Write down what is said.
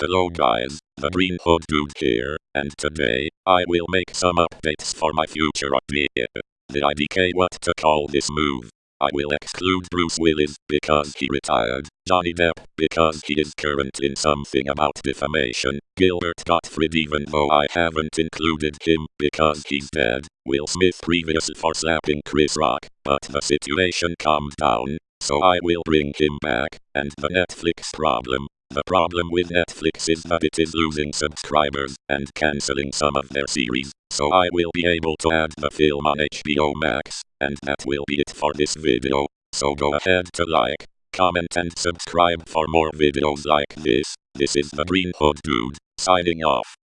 Hello guys, the Green Hood Dude here, and today, I will make some updates for my future idea. The IDK what to call this move. I will exclude Bruce Willis because he retired, Johnny Depp because he is current in something about defamation, Gilbert Gottfried even though I haven't included him because he's dead, Will Smith previously for slapping Chris Rock, but the situation calmed down, so I will bring him back, and the Netflix problem, the problem with Netflix is that it is losing subscribers and cancelling some of their series, so I will be able to add the film on HBO Max, and that will be it for this video, so go ahead to like, comment and subscribe for more videos like this, this is the Green Hood Dude, signing off.